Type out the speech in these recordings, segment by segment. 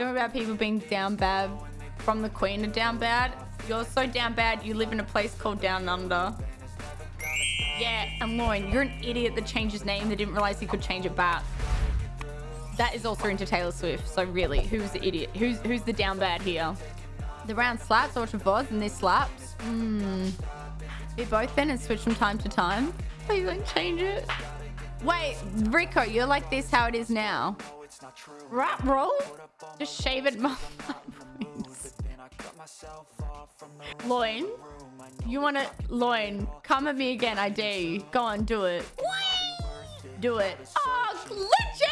Talking about people being down bad from the Queen of down bad. You're so down bad, you live in a place called Down Under. Yeah, and Lauren, you're an idiot that changed his name that didn't realize he could change it back. That is also into Taylor Swift. So really, who's the idiot? Who's who's the down bad here? The round slaps, Ultra VODs, and this slaps. Hmm. Be both then and switch from time to time. Please don't change it. Wait, Rico, you're like this how it is now. Rap roll? Just shave it. Loin, you want to... Loin, come at me again, I dare you. Go on, do it. Do it. Oh, glitchy!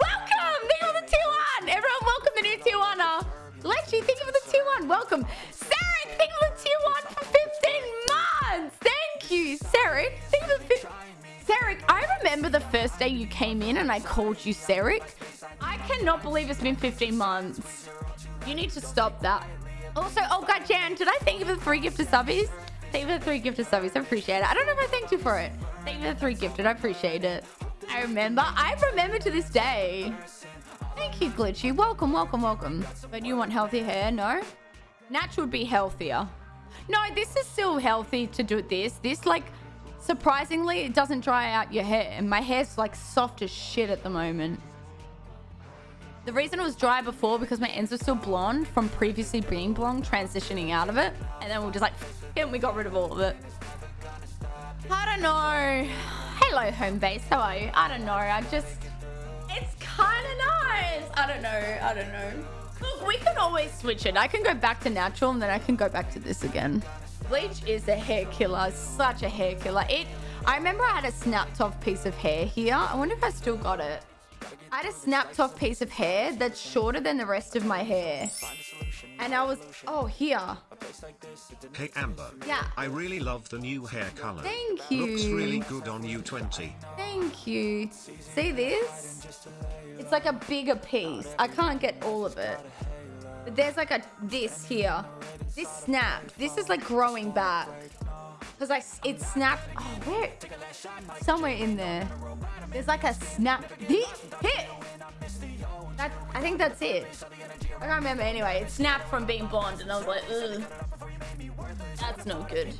Welcome! For the tier one! Everyone, welcome the new tier one. Uh, Glitchy, thank you for the tier one. Welcome. Sarah, thank you for the tier one for 15 months. Thank you, Sarah. Thank you for the... Sarek, I remember the first day you came in and I called you Sarek. I cannot believe it's been 15 months. You need to stop that. Also, oh god, Jan, did I thank you for the three gifted subbies? Thank you for the three gifted subbies. I appreciate it. I don't know if I thanked you for it. Thank you for the three gifted. I appreciate it. I remember. I remember to this day. Thank you, Glitchy. Welcome, welcome, welcome. But you want healthy hair? No? Natural would be healthier. No, this is still healthy to do this. This, like, Surprisingly, it doesn't dry out your hair. And my hair's like soft as shit at the moment. The reason it was dry before because my ends were still blonde from previously being blonde, transitioning out of it. And then we are just like, and we got rid of all of it. I don't know. Hello, home base. How are you? I don't know. I just, it's kind of nice. I don't know. I don't know. Look, we can always switch it. I can go back to natural and then I can go back to this again. Bleach is a hair killer. Such a hair killer. It. I remember I had a snapped off piece of hair here. I wonder if I still got it. I had a snapped off piece of hair that's shorter than the rest of my hair. And I was, oh, here. Hey Amber. Yeah. I really love the new hair color. Thank you. Looks really good on you 20. Thank you. See this? It's like a bigger piece. I can't get all of it. But there's like a this here. This snapped. This is like growing back. Because I, it snapped. Oh, where? Somewhere in there. There's like a snap. Hit! Hit! That, I think that's it. I can't remember anyway. It snapped from being blonde and I was like, ugh. That's no good.